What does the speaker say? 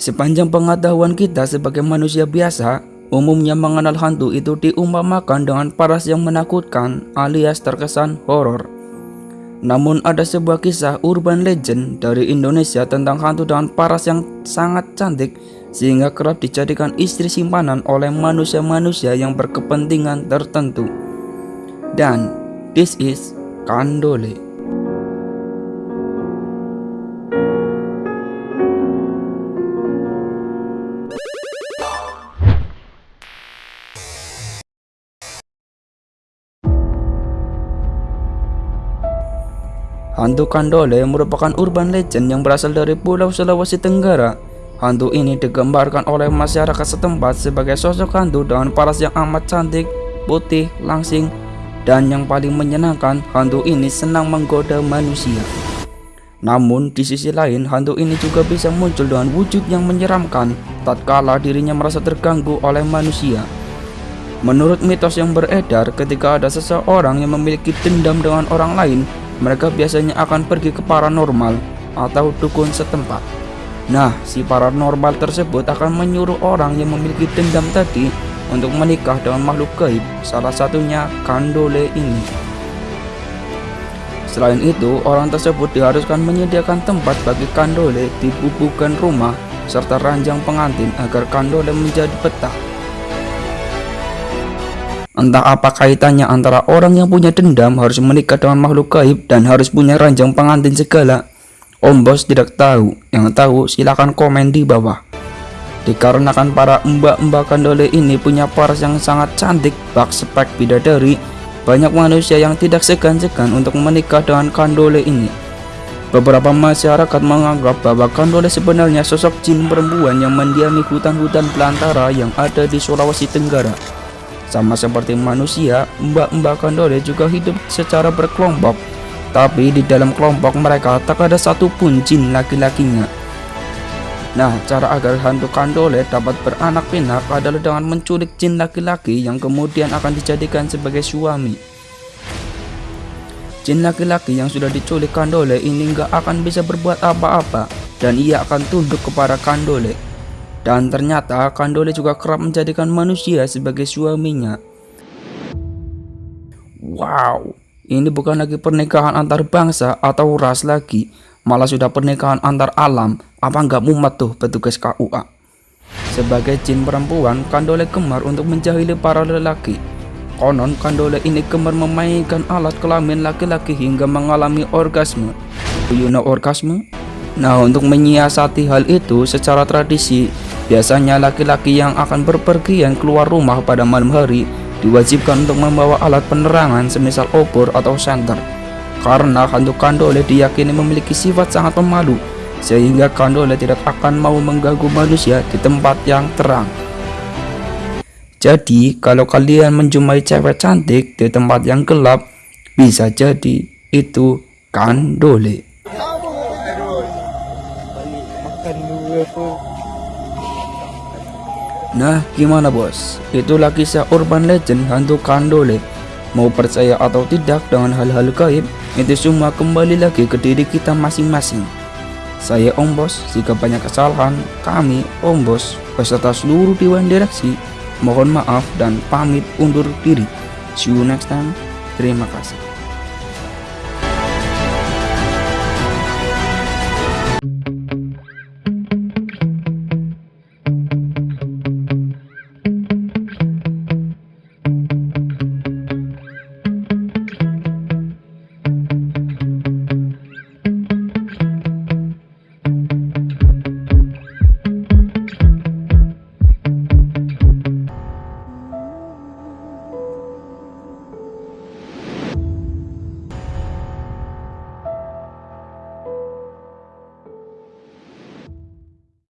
Sepanjang pengetahuan kita sebagai manusia biasa, umumnya mengenal hantu itu diumpamakan dengan paras yang menakutkan alias terkesan horor. Namun ada sebuah kisah urban legend dari Indonesia tentang hantu dengan paras yang sangat cantik sehingga kerap dijadikan istri simpanan oleh manusia-manusia yang berkepentingan tertentu. Dan this is Kandole. Hantu Kandole merupakan urban legend yang berasal dari Pulau Sulawesi Tenggara. Hantu ini digambarkan oleh masyarakat setempat sebagai sosok hantu dengan paras yang amat cantik, putih, langsing, dan yang paling menyenangkan, hantu ini senang menggoda manusia. Namun, di sisi lain, hantu ini juga bisa muncul dengan wujud yang menyeramkan tatkala dirinya merasa terganggu oleh manusia. Menurut mitos yang beredar, ketika ada seseorang yang memiliki dendam dengan orang lain, mereka biasanya akan pergi ke paranormal atau dukun setempat. Nah, si paranormal tersebut akan menyuruh orang yang memiliki dendam tadi untuk menikah dengan makhluk gaib, salah satunya Kandole ini. Selain itu, orang tersebut diharuskan menyediakan tempat bagi Kandole di bubukan rumah serta ranjang pengantin agar Kandole menjadi betah. Entah apa kaitannya antara orang yang punya dendam harus menikah dengan makhluk gaib dan harus punya ranjang pengantin segala. Om Bos tidak tahu. Yang tahu silakan komen di bawah. Dikarenakan para mbak-mbak kandole ini punya paras yang sangat cantik, bak spek bidadari, banyak manusia yang tidak segan-segan untuk menikah dengan kandole ini. Beberapa masyarakat menganggap bahwa kandole sebenarnya sosok jin perempuan yang mendiami hutan-hutan belantara yang ada di Sulawesi Tenggara. Sama seperti manusia, mbak-mbak kandole juga hidup secara berkelompok. Tapi di dalam kelompok mereka tak ada satupun jin laki-lakinya. Nah, cara agar hantu kandole dapat beranak pinak adalah dengan menculik jin laki-laki yang kemudian akan dijadikan sebagai suami. Jin laki-laki yang sudah diculik kandole ini nggak akan bisa berbuat apa-apa dan ia akan tunduk kepada kandole. Dan ternyata Kandole juga kerap menjadikan manusia sebagai suaminya. Wow, ini bukan lagi pernikahan antar bangsa atau ras lagi, malah sudah pernikahan antar alam. Apa nggak mumet tuh petugas KUA? Sebagai jin perempuan, Kandole gemar untuk menjahili para lelaki. Konon Kandole ini gemar memainkan alat kelamin laki-laki hingga mengalami orgasme. Do you know orgasme? Nah, untuk menyiasati hal itu secara tradisi, biasanya laki-laki yang akan berpergian keluar rumah pada malam hari diwajibkan untuk membawa alat penerangan semisal obor atau senter. Karena hantu kandole diyakini memiliki sifat sangat pemalu, sehingga kandole tidak akan mau mengganggu manusia di tempat yang terang. Jadi, kalau kalian menjumpai cewek cantik di tempat yang gelap, bisa jadi itu kandole. Nah, gimana bos? Itulah kisah urban legend hantu Kandole. Mau percaya atau tidak dengan hal-hal gaib, itu semua kembali lagi ke diri kita masing-masing. Saya Om Bos, jika banyak kesalahan, kami Om Bos beserta seluruh Dewan Direksi mohon maaf dan pamit undur diri. See you next time. Terima kasih.